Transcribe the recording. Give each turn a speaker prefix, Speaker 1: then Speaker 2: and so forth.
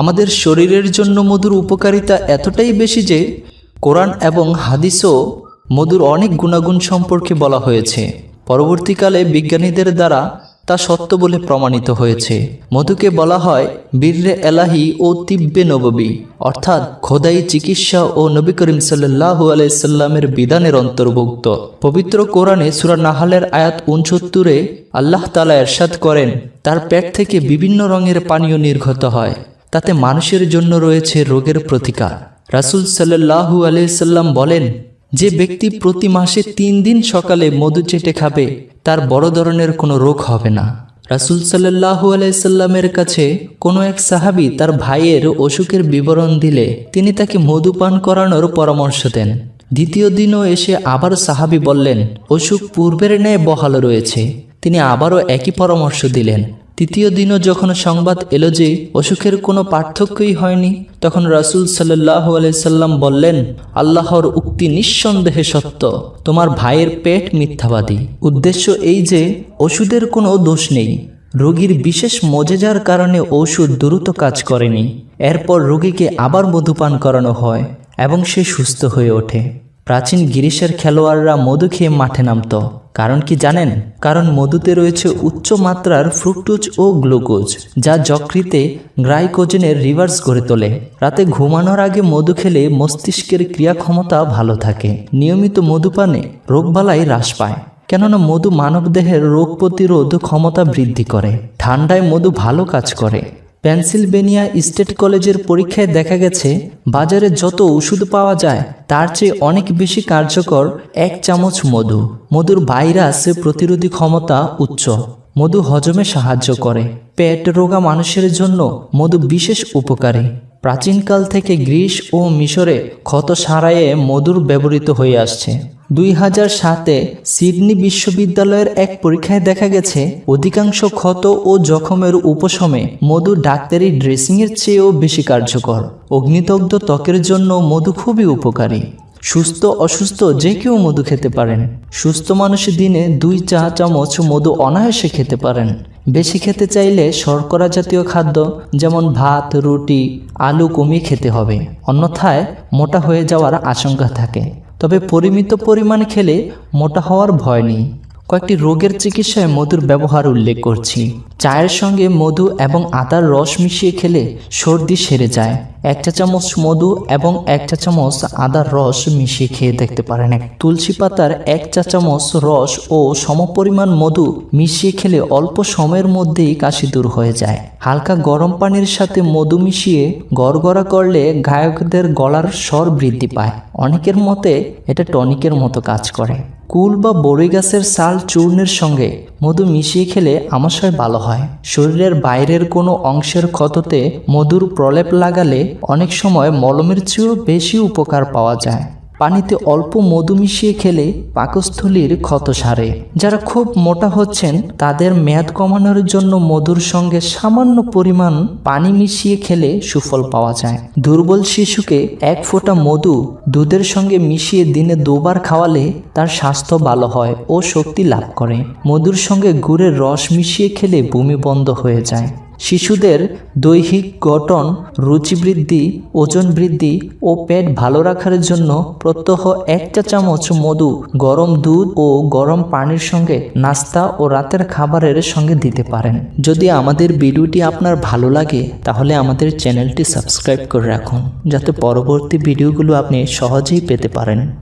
Speaker 1: আমাদের শরীরের জন্য মধুর উপকারিতা এতটাই বেশি যে কোরআন এবং হাদিসও মধুর অনেক গুণাগুণ সম্পর্কে বলা হয়েছে। পরবর্তীকালে বিজ্ঞানীদের দ্বারা তা সত্য বলে প্রমাণিত হয়েছে। মধুকে বলা হয় বীর্রে এলাহি ও তিব্বে নববী, অর্থাৎ খোদাই চিকিৎসা ও নবী করিম সাল্লাহু আলাইসাল্লামের বিধানের অন্তর্ভুক্ত। পবিত্র কোরআনে সুরা নাহালের আয়াত উনসত্তরে আল্লাহ তালা এরশাদ করেন, তার পেট থেকে বিভিন্ন রঙের পানীয় নির্গত হয়। তাতে মানুষের জন্য রয়েছে রোগের প্রতিকার। রাসুল সাল্লাহু আলাইসাল্লাম বলেন, যে ব্যক্তি প্রতি মাসে তিন দিন সকালে মধু চেটে খাবে, তার বড় ধরনের কোনো রোগ হবে না। রাসুল সাল্লাহু আলাইসাল্লামের কাছে কোনো এক সাহাবি তার ভাইয়ের অসুখের বিবরণ দিলে তিনি তাকে মধু পান করানোর পরামর্শ দেন। দ্বিতীয় দিনও এসে আবার সাহাবি বললেন, অসুখ পূর্বের ন্যায় বহাল রয়েছে। তিনি আবারও একই পরামর্শ দিলেন। তৃতীয় দিনও যখন সংবাদ এলো যে অসুখের কোনো পার্থক্যই হয়নি, তখন রাসুল সাল্লাহ আলাইসাল্লাম বললেন, আল্লাহর উক্তি নিঃসন্দেহে সত্য। তোমার ভাইয়ের পেট মিথ্যাবাদী। উদ্দেশ্য এই যে, ওষুধের কোনো দোষ নেই। রোগীর বিশেষ মজেজার কারণে ওষুধ দ্রুত কাজ করেনি। এরপর রোগীকে আবার মধুপান করানো হয় এবং সে সুস্থ হয়ে ওঠে। প্রাচীন গিরিশের খেলোয়াড়রা মধু খেয়ে মাঠে নামত। কারণ কি জানেন? কারণ মধুতে রয়েছে উচ্চ মাত্রার ফ্রুক্টোজ ও গ্লুকোজ, যা যকৃতে গ্রাইকোজেনের রিভার্স গড়ে তোলে। রাতে ঘুমানোর আগে মধু খেলে মস্তিষ্কের ক্রিয়া ক্ষমতা ভালো থাকে। নিয়মিত মধুপানে রোগবালাই হ্রাস পায়। কেননা মধু মানবদেহের রোগ প্রতিরোধ ক্ষমতা বৃদ্ধি করে। ঠান্ডায় মধু ভালো কাজ করে। পেনসিলভেনিয়া স্টেট কলেজের পরীক্ষায় দেখা গেছে, বাজারে যত ওষুধ পাওয়া যায়, তার চেয়ে অনেক বেশি কার্যকর এক চামচ মধু। মধুর ভাইরাস প্রতিরোধী ক্ষমতা উচ্চ। মধু হজমে সাহায্য করে। পেট রোগা মানুষের জন্য মধু বিশেষ উপকারী। প্রাচীনকাল থেকে গ্রিস ও মিশরে ক্ষত সারাইয়ে মধুর ব্যবহৃত হয়ে আসছে। দুই হাজার সাতে সিডনি বিশ্ববিদ্যালয়ের এক পরীক্ষায় দেখা গেছে, অধিকাংশ ক্ষত ও জখমের উপশমে মধু ডাক্তারি ড্রেসিংয়ের চেয়েও বেশি কার্যকর। অগ্নিদগ্ধ ত্বকের জন্য মধু খুবই উপকারী। সুস্থ, অসুস্থ যে কেউ মধু খেতে পারেন। সুস্থ মানুষ দিনে দুই চা চামচ মধু অনায়াসে খেতে পারেন। বেশি খেতে চাইলে শর্করা জাতীয় খাদ্য, যেমন ভাত, রুটি, আলু কমিয়ে খেতে হবে। অন্যথায় মোটা হয়ে যাওয়ার আশঙ্কা থাকে। তবে পরিমিত পরিমাণ খেলে মোটা হওয়ার ভয় নেই। কয়েকটি রোগের চিকিৎসায় মধুর ব্যবহার উল্লেখ করছি। চায়ের সঙ্গে মধু এবং আদার রস মিশিয়ে খেলে সর্দি সেরে যায়। এক চা চামচ মধু এবং এক চা চামচ আদার রস মিশিয়ে খেয়ে দেখতে পারেন। তুলসী পাতার এক চা চামচ রস ও সমপরিমাণ মধু মিশিয়ে খেলে অল্প সময়ের মধ্যেই কাশি দূর হয়ে যায়। হালকা গরম পানির সাথে মধু মিশিয়ে গড়গড়া করলে গায়কদের গলার স্বর বৃদ্ধি পায়। অনেকের মতে এটা টনিকের মতো কাজ করে। কুল বা বড়ই গাছের সাল চূর্ণের সঙ্গে মধু মিশিয়ে খেলে আমাশয় ভালো হয়। শরীরের বাইরের কোনো অংশের ক্ষততে মধুর প্রলেপ লাগালে অনেক সময় মলমের চেয়েও বেশি উপকার পাওয়া যায়। পানিতে অল্প মধু মিশিয়ে খেলে পাকস্থলীর ক্ষত সারে। যারা খুব মোটা হচ্ছেন, তাদের মেয়াদ কমানোর জন্য মধুর সঙ্গে সামান্য পরিমাণ পানি মিশিয়ে খেলে সুফল পাওয়া যায়। দুর্বল শিশুকে এক ফোঁটা মধু দুধের সঙ্গে মিশিয়ে দিনে দুবার খাওয়ালে তার স্বাস্থ্য ভালো হয় ও শক্তি লাভ করে। মধুর সঙ্গে গুড়ের রস মিশিয়ে খেলে বমি বন্ধ হয়ে যায়। শিশুদের দৈহিক গঠন, রুচি বৃদ্ধি, ওজন বৃদ্ধি ও পেট ভালো রাখার জন্য প্রত্যহ এক চা চামচ মধু, গরম দুধ ও গরম পানির সঙ্গে নাস্তা ও রাতের খাবারের সঙ্গে দিতে পারেন। যদি আমাদের ভিডিওটি আপনার ভালো লাগে, তাহলে আমাদের চ্যানেলটি সাবস্ক্রাইব করে রাখুন, যাতে পরবর্তী ভিডিওগুলো আপনি সহজেই পেতে পারেন।